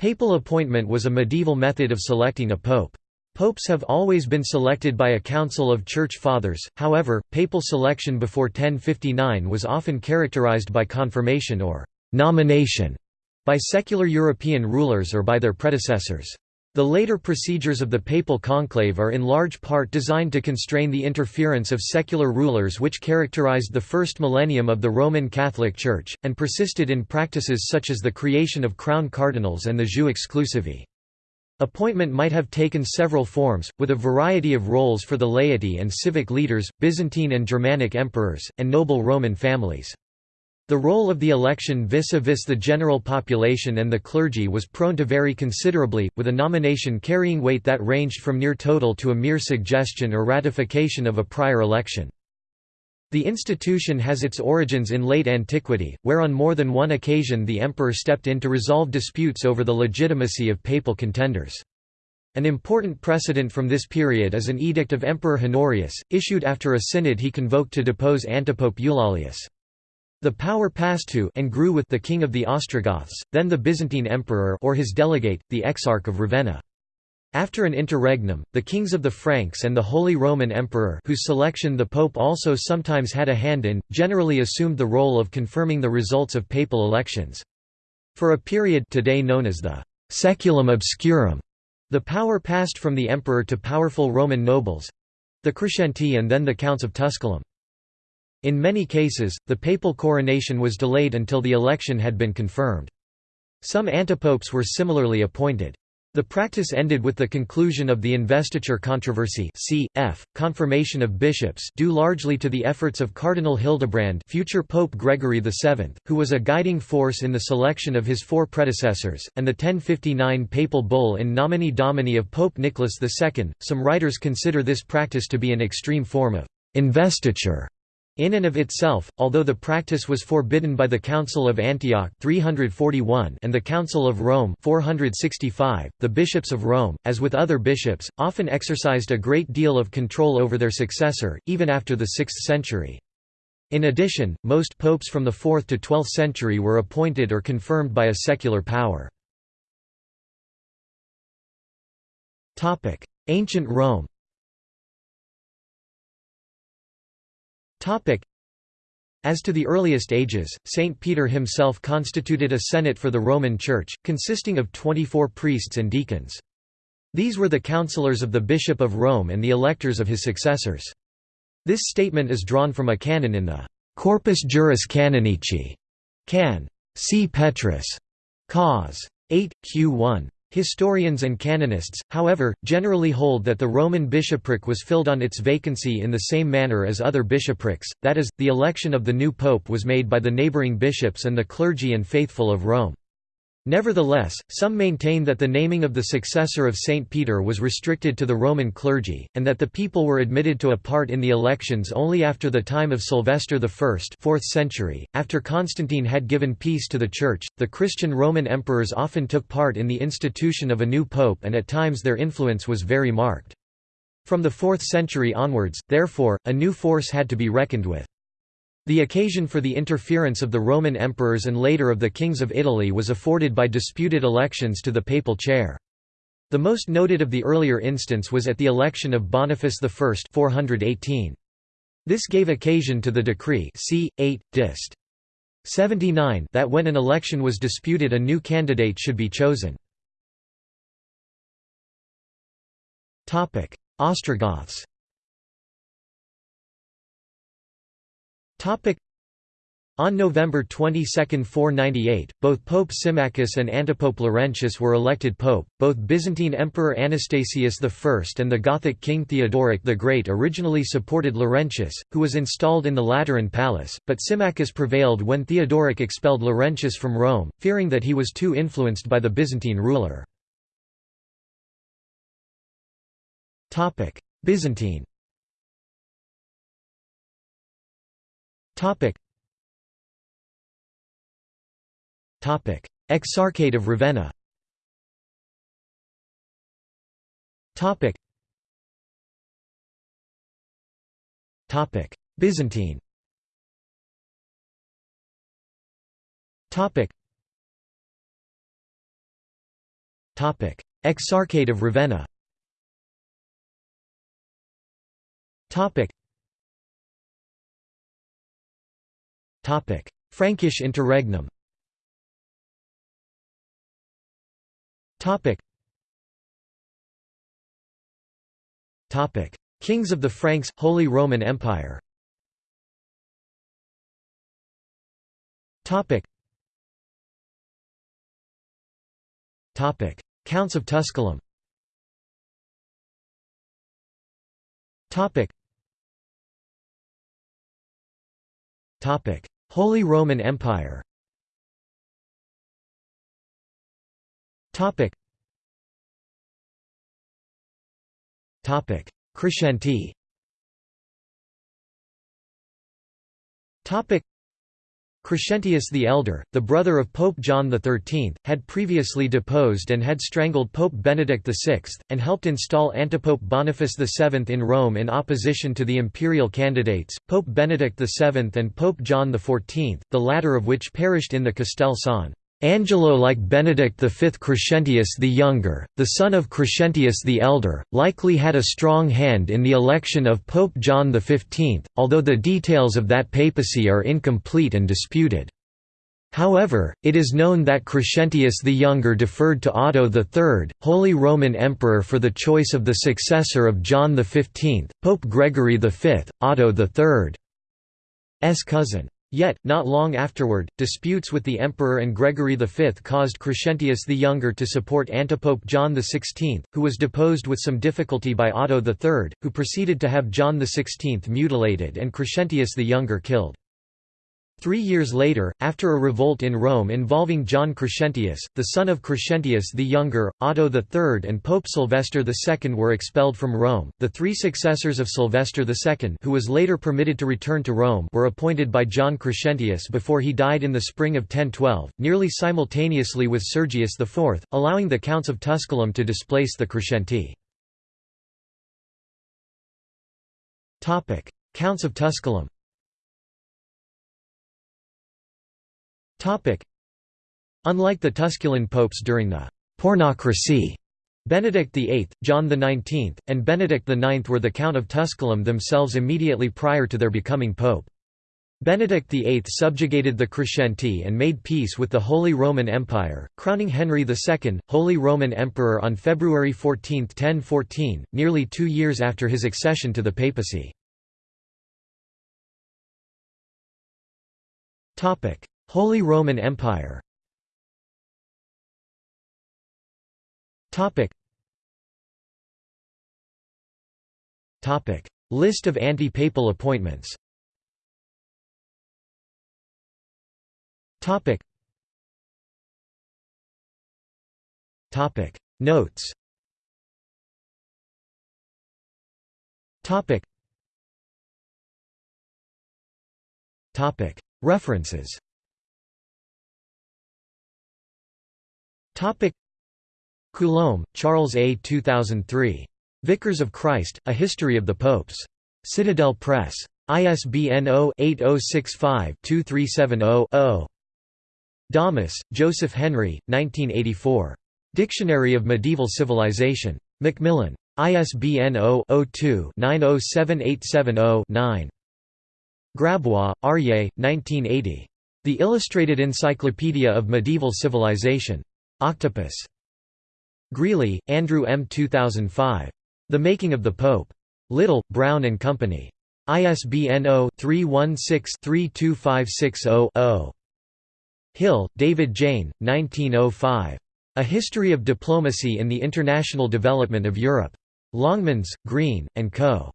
Papal appointment was a medieval method of selecting a pope. Popes have always been selected by a council of church fathers, however, papal selection before 1059 was often characterized by confirmation or «nomination» by secular European rulers or by their predecessors. The later procedures of the papal conclave are in large part designed to constrain the interference of secular rulers which characterized the first millennium of the Roman Catholic Church, and persisted in practices such as the creation of crown cardinals and the jus exclusivae. Appointment might have taken several forms, with a variety of roles for the laity and civic leaders, Byzantine and Germanic emperors, and noble Roman families. The role of the election vis-a-vis -vis the general population and the clergy was prone to vary considerably, with a nomination carrying weight that ranged from near total to a mere suggestion or ratification of a prior election. The institution has its origins in late antiquity, where on more than one occasion the emperor stepped in to resolve disputes over the legitimacy of papal contenders. An important precedent from this period is an edict of Emperor Honorius, issued after a synod he convoked to depose antipope Eulalius. The power passed to and grew with the king of the Ostrogoths, then the Byzantine emperor or his delegate, the Exarch of Ravenna. After an interregnum, the kings of the Franks and the Holy Roman Emperor whose selection the Pope also sometimes had a hand in, generally assumed the role of confirming the results of papal elections. For a period today known as the «seculum obscurum», the power passed from the emperor to powerful Roman nobles—the Crescenti and then the Counts of Tusculum. In many cases, the papal coronation was delayed until the election had been confirmed. Some antipopes were similarly appointed. The practice ended with the conclusion of the investiture controversy cf. confirmation of bishops due largely to the efforts of Cardinal Hildebrand future Pope Gregory VII, who was a guiding force in the selection of his four predecessors, and the 1059 papal bull in nomine domini of Pope Nicholas II. Some writers consider this practice to be an extreme form of investiture in and of itself, although the practice was forbidden by the Council of Antioch 341 and the Council of Rome 465, the bishops of Rome, as with other bishops, often exercised a great deal of control over their successor, even after the 6th century. In addition, most popes from the 4th to 12th century were appointed or confirmed by a secular power. Ancient Rome As to the earliest ages, St. Peter himself constituted a senate for the Roman Church, consisting of 24 priests and deacons. These were the counselors of the Bishop of Rome and the electors of his successors. This statement is drawn from a canon in the Corpus Juris Canonici, Can. C. Petrus, Cause. 8, Q1. Historians and canonists, however, generally hold that the Roman bishopric was filled on its vacancy in the same manner as other bishoprics, that is, the election of the new pope was made by the neighbouring bishops and the clergy and faithful of Rome. Nevertheless, some maintain that the naming of the successor of St. Peter was restricted to the Roman clergy, and that the people were admitted to a part in the elections only after the time of Sylvester I 4th century. .After Constantine had given peace to the Church, the Christian Roman emperors often took part in the institution of a new pope and at times their influence was very marked. From the 4th century onwards, therefore, a new force had to be reckoned with. The occasion for the interference of the Roman emperors and later of the kings of Italy was afforded by disputed elections to the papal chair. The most noted of the earlier instance was at the election of Boniface I 418. This gave occasion to the decree c. 8, dist. 79 that when an election was disputed a new candidate should be chosen. Ostrogoths On November 22, 498, both Pope Symmachus and Antipope Laurentius were elected pope. Both Byzantine Emperor Anastasius I and the Gothic King Theodoric the Great originally supported Laurentius, who was installed in the Lateran Palace, but Symmachus prevailed when Theodoric expelled Laurentius from Rome, fearing that he was too influenced by the Byzantine ruler. Byzantine Topic. Topic: Exarchate of Ravenna. Topic. Topic: Byzantine. Topic. Topic: Exarchate of Ravenna Frankish interregnum. Kings of the Franks, Holy Roman Empire. Counts of Tusculum Holy Roman Empire. Topic. Topic. Crescenti Crescentius the Elder, the brother of Pope John XIII, had previously deposed and had strangled Pope Benedict VI, and helped install antipope Boniface VII in Rome in opposition to the imperial candidates, Pope Benedict VII and Pope John XIV, the latter of which perished in the Castel San Angelo like Benedict V Crescentius the Younger, the son of Crescentius the Elder, likely had a strong hand in the election of Pope John XV, although the details of that papacy are incomplete and disputed. However, it is known that Crescentius the Younger deferred to Otto III, Holy Roman Emperor for the choice of the successor of John XV, Pope Gregory V, Otto III's cousin. Yet, not long afterward, disputes with the emperor and Gregory V caused Crescentius the Younger to support antipope John XVI, who was deposed with some difficulty by Otto III, who proceeded to have John XVI mutilated and Crescentius the Younger killed. Three years later, after a revolt in Rome involving John Crescentius, the son of Crescentius the Younger, Otto III and Pope Sylvester II were expelled from Rome. The three successors of Sylvester II who was later permitted to return to Rome were appointed by John Crescentius before he died in the spring of 1012, nearly simultaneously with Sergius IV, allowing the Counts of Tusculum to displace the Crescenti. Counts of Tusculum Unlike the Tusculan popes during the «pornocracy», Benedict VIII, John XIX, and Benedict IX were the Count of Tusculum themselves immediately prior to their becoming pope. Benedict VIII subjugated the Crescenti and made peace with the Holy Roman Empire, crowning Henry II, Holy Roman Emperor on February 14, 1014, nearly two years after his accession to the papacy. Holy Roman Empire. List of anti-papal appointments. Notes. References Coulombe, Charles A. 2003. Vicars of Christ, A History of the Popes. Citadel Press. ISBN 0-8065-2370-0. Dahmus, Joseph Henry, 1984. Dictionary of Medieval Civilization. Macmillan. ISBN 0-02-907870-9. Grabois, Aryeh, 1980. The Illustrated Encyclopedia of Medieval Civilization. Octopus. Greeley, Andrew M. 2005. The Making of the Pope. Little, Brown and Company. ISBN 0-316-32560-0. Hill, David Jayne, 1905. A History of Diplomacy in the International Development of Europe. Longmans, Green, and Co.